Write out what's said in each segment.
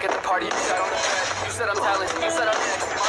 Back at the party, you said I'm talented. You said I'm next.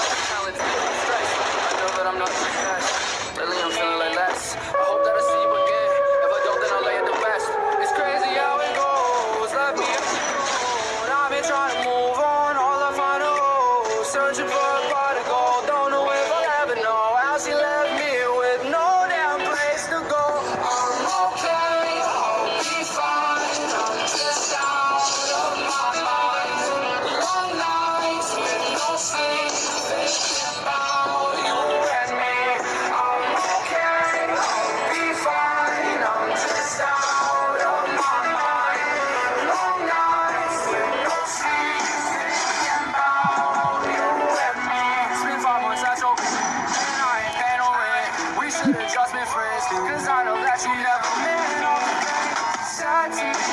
Friends. Cause I know that you never meant all the things said to me.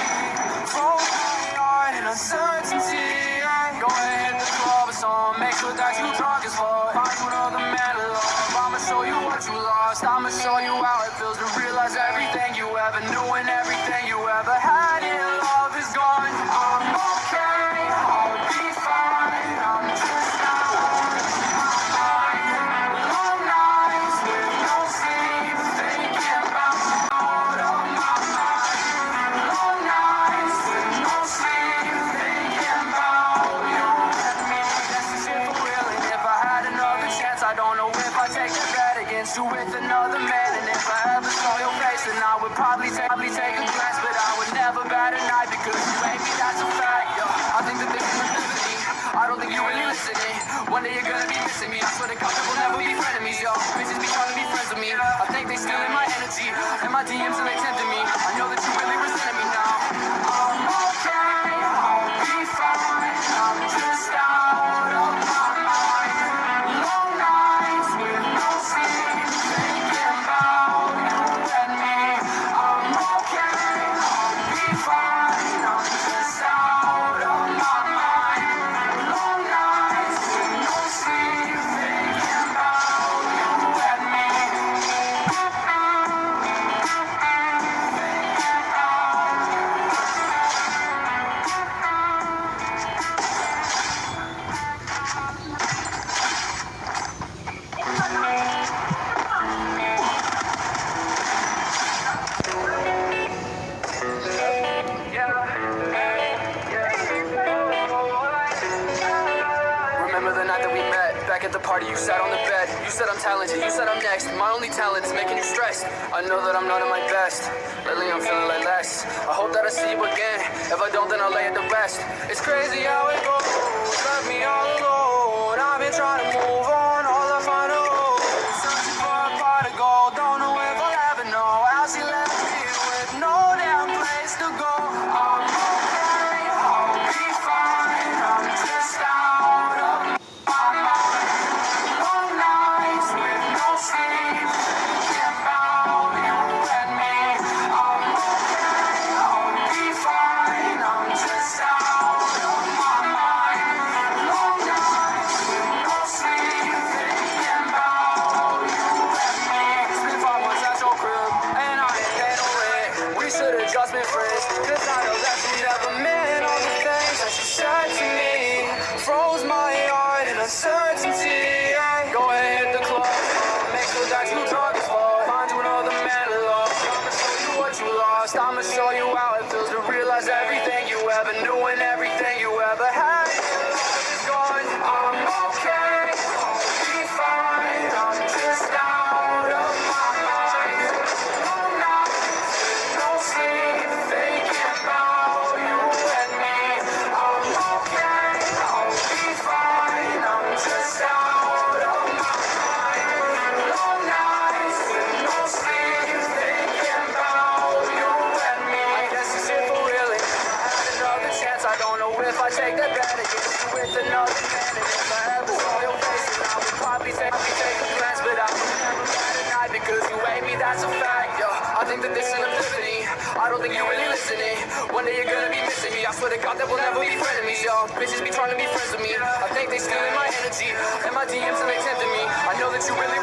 Heart in uncertainty. Go ahead, hit the club song. Make sure that you drunk as fuck. Against you with another man. And if I ever saw your face, then I would probably probably take a glance. But I would never bat an eye because you made me, that's a fact. Yo, I think that this is epiphany. I don't think you really listening. One day you're gonna be missing me. I swear to God, will never be frenemies, yo. Bitches be trying to be friends with me. I think they stealing my energy and my DMs and they tempting me. The party, you sat on the bed. You said I'm talented, you said I'm next. My only talent is making you stressed. I know that I'm not at my best. Lately, I'm feeling like less. I hope that I see you again. If I don't, then I'll lay at the rest. It's crazy how it goes. Just been friends, 'cause I know that you never meant if I take that bet against you with another man. And if I ever saw your face, I would probably take, take a glance, but I would never an eye because you hate me. That's a fact. Yo, I think that this is an epiphany. I don't think you're really listening. One day you're gonna be missing me. I swear to God that we'll never be frenemies, yo. Bitches be trying to be friends with me. I think they stealing my energy and my DMs and they tempting me. I know that you really